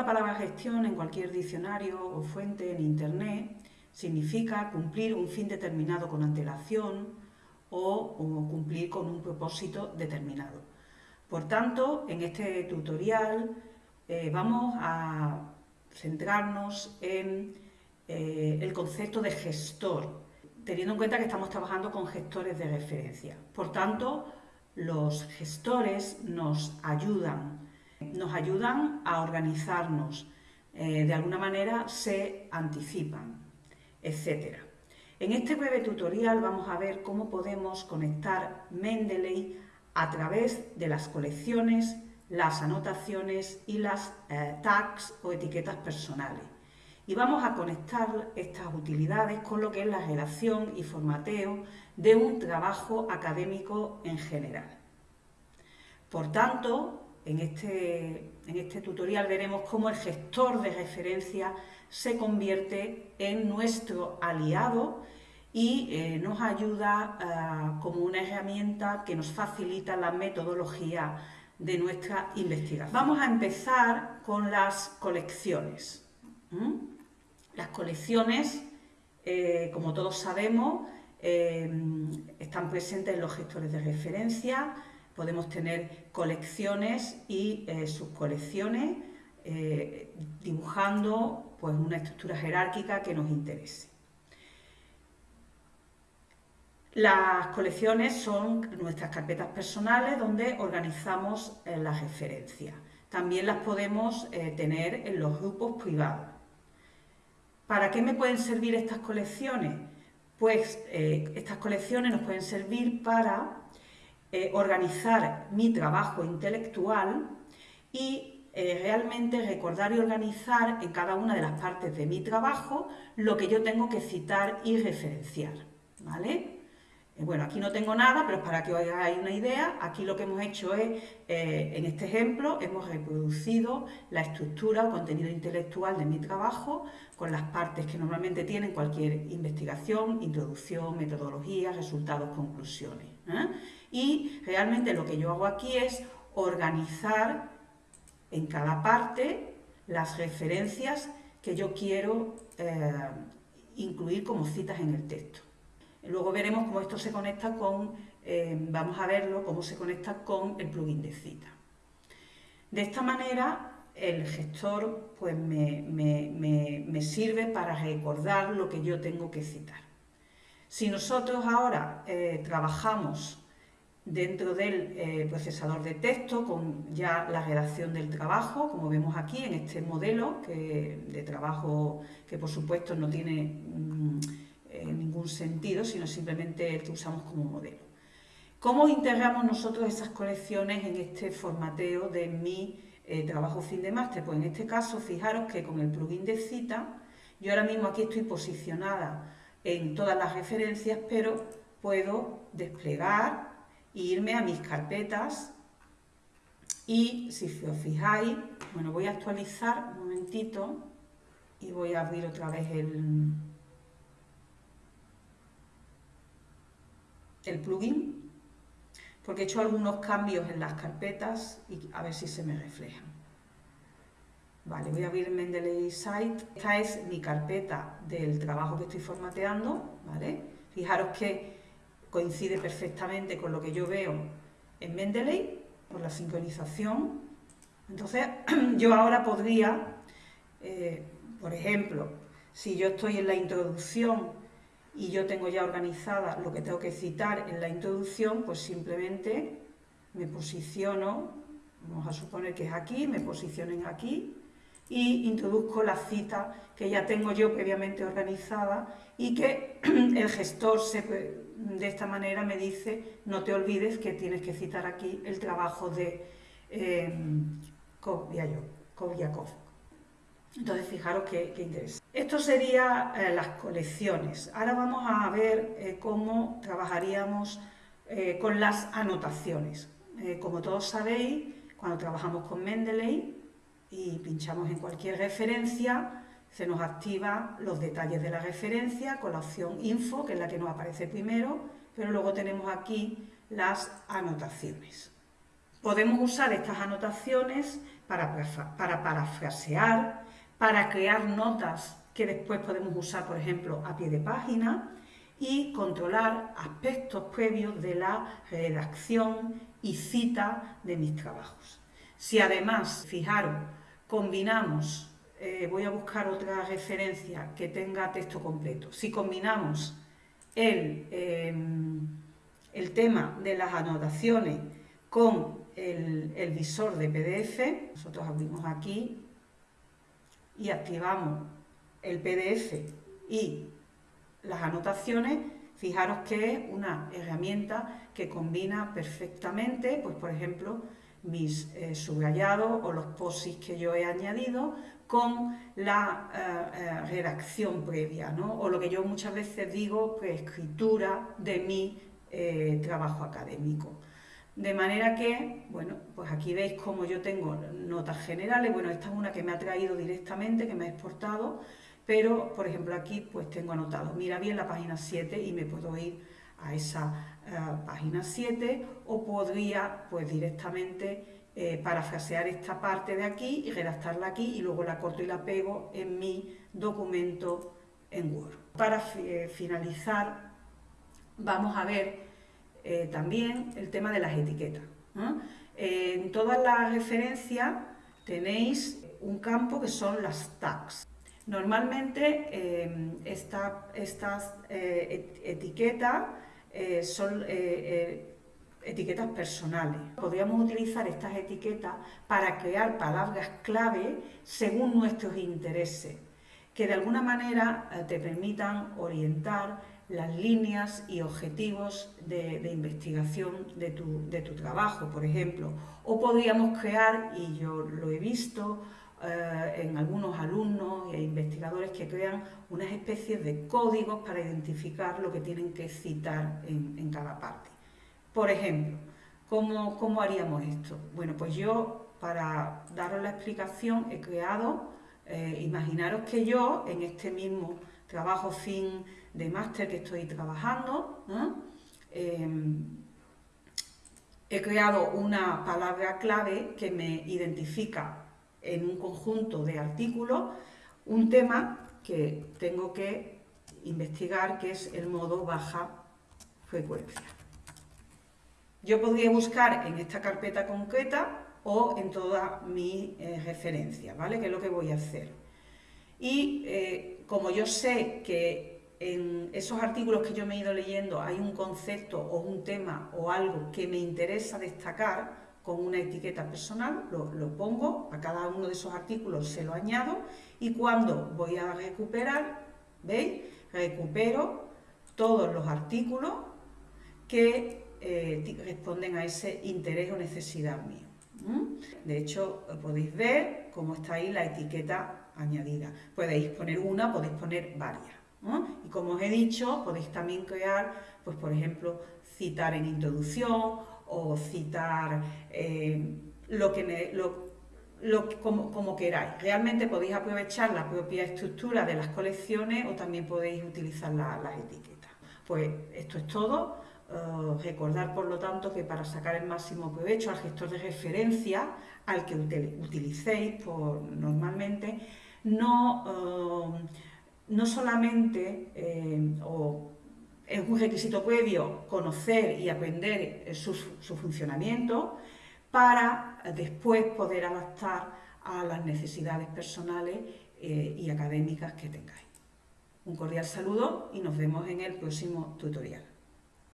La palabra gestión en cualquier diccionario o fuente en Internet, significa cumplir un fin determinado con antelación o, cumplir con un propósito determinado. Por tanto, en este tutorial eh, vamos a centrarnos en eh, el concepto de gestor, teniendo en cuenta que estamos trabajando con gestores de referencia. Por tanto, los gestores nos ayudan, nos ayudan a organizarnos, eh, de alguna manera se anticipan, etc. En este breve tutorial vamos a ver cómo podemos conectar Mendeley a través de las colecciones, las anotaciones y las eh, tags o etiquetas personales. Y vamos a conectar estas utilidades con lo que es la redacción y formateo de un trabajo académico en general. Por tanto, en este, en este tutorial veremos cómo el gestor de referencia se convierte en nuestro aliado y eh, nos ayuda eh, como una herramienta que nos facilita la metodología de nuestra investigación. Vamos a empezar con las colecciones. Las colecciones, eh, como todos sabemos, están presentes en los gestores de referencia, podemos tener colecciones y subcolecciones, dibujando pues, una estructura jerárquica que nos interese. Las colecciones son nuestras carpetas personales donde organizamos eh, las referencias. También las podemos eh, tener en los grupos privados. ¿Para qué me pueden servir estas colecciones? Pues eh, estas colecciones nos pueden servir para organizar mi trabajo intelectual y realmente recordar y organizar en cada una de las partes de mi trabajo lo que yo tengo que citar y referenciar. ¿vale? Eh, bueno, aquí no tengo nada, pero para que os hagáis una idea, aquí lo que hemos hecho es, eh, en este ejemplo, hemos reproducido la estructura o contenido intelectual de mi trabajo con las partes que normalmente tienen cualquier investigación, introducción, metodología, resultados, conclusiones. ¿eh? Y realmente lo que yo hago aquí es organizar en cada parte las referencias que yo quiero incluir como citas en el texto. Luego veremos cómo esto se conecta con, eh, vamos a verlo, cómo se conecta con el plugin de cita. De esta manera, el gestor pues, me, sirve para recordar lo que yo tengo que citar. Si nosotros ahora eh, trabajamos dentro del eh, procesador de texto con ya la redacción del trabajo, como vemos aquí en este modelo de trabajo que por supuesto no tiene... Mm, en ningún sentido, sino simplemente que usamos como modelo. ¿Cómo integramos nosotros esas colecciones en este formateo de mi eh, trabajo fin de máster? Pues en este caso, fijaros que con el plugin de cita, yo ahora mismo aquí estoy posicionada en todas las referencias, pero puedo desplegar e irme a mis carpetas y si os fijáis, bueno, voy a actualizar un momentito y voy a abrir otra vez el, el plugin, porque he hecho algunos cambios en las carpetas y a ver si se me reflejan. Vale, voy a abrir Mendeley Site. Esta es mi carpeta del trabajo que estoy formateando, ¿vale? Fijaros que coincide perfectamente con lo que yo veo en Mendeley, por la sincronización. Entonces, yo ahora podría, eh, por ejemplo, si yo estoy en la introducción y yo tengo ya organizada lo que tengo que citar en la introducción, pues simplemente me posiciono, vamos a suponer que es aquí, me posicionen aquí y introduzco la cita que ya tengo yo previamente organizada y que el gestor se, de esta manera me dice no te olvides que tienes que citar aquí el trabajo de eh, Kovyakov. Entonces, fijaros qué, interesa. Esto serían eh, las colecciones. Ahora vamos a ver eh, cómo trabajaríamos eh, con las anotaciones. como todos sabéis, cuando trabajamos con Mendeley y pinchamos en cualquier referencia, se nos activa los detalles de la referencia con la opción Info, que es la que nos aparece primero, pero luego tenemos aquí las anotaciones. Podemos usar estas anotaciones para, para parafrasear, para crear notas que después podemos usar, por ejemplo, a pie de página y controlar aspectos previos de la redacción y cita de mis trabajos. Si además, fijaros, combinamos, eh, voy a buscar otra referencia que tenga texto completo, si combinamos el, em, el tema de las anotaciones con el, el visor de PDF, nosotros abrimos aquí y activamos el PDF y las anotaciones, fijaros que es una herramienta que combina perfectamente, pues por ejemplo, mis eh, subrayados o los posis que yo he añadido con la eh, eh, redacción previa, ¿no? o lo que yo muchas veces digo, pues, escritura de mi trabajo académico. De manera que, bueno, pues aquí veis cómo yo tengo notas generales, bueno, esta es una que me ha traído directamente, que me ha exportado, pero, por ejemplo, aquí pues tengo anotado, mira bien la página 7 y me puedo ir a esa eh, página 7 o podría pues directamente eh, parafrasear esta parte de aquí y redactarla aquí y luego la corto y la pego en mi documento en Word. Para eh, finalizar vamos a ver también el tema de las etiquetas. En todas las referencias tenéis un campo que son las tags. Normalmente em, estas eh, etiquetas eh, son eh, etiquetas personales. Podríamos utilizar estas etiquetas para crear palabras clave según nuestros intereses, que de alguna manera te permitan orientar las líneas y objetivos de, investigación de tu, de tu trabajo, por ejemplo. O podríamos crear, y yo lo he visto, eh, en algunos alumnos e investigadores que crean unas especies de códigos para identificar lo que tienen que citar en, cada parte. Por ejemplo, ¿cómo, haríamos esto? Bueno, pues yo, para daros la explicación, he creado, eh, imaginaros que yo, en este mismo trabajo fin de máster que estoy trabajando, em, he creado una palabra clave que me identifica en un conjunto de artículos un tema que tengo que investigar, que es el modo baja frecuencia. Yo podría buscar en esta carpeta concreta o en toda mi eh, referencia, ¿vale? Que es lo que voy a hacer. Y eh, como yo sé que en esos artículos que yo me he ido leyendo hay un concepto o un tema o algo que me interesa destacar, con una etiqueta personal, lo, pongo, a cada uno de esos artículos se lo añado y cuando voy a recuperar, ¿veis? Recupero todos los artículos que eh, responden a ese interés o necesidad mío. De hecho, podéis ver cómo está ahí la etiqueta añadida. Podéis poner una, podéis poner varias. Y como os he dicho, podéis también crear, pues por ejemplo, citar en introducción o citar eh, lo que lo, como, como, queráis. Realmente podéis aprovechar la propia estructura de las colecciones o también podéis utilizar las etiquetas. Pues esto es todo. Eh, recordar, por lo tanto, que para sacar el máximo provecho al gestor de referencia, al que utilicéis por, normalmente, no, eh, no solamente o es un requisito previo conocer y aprender eh, su, funcionamiento para después poder adaptar a las necesidades personales eh, y académicas que tengáis. Un cordial saludo y nos vemos en el próximo tutorial.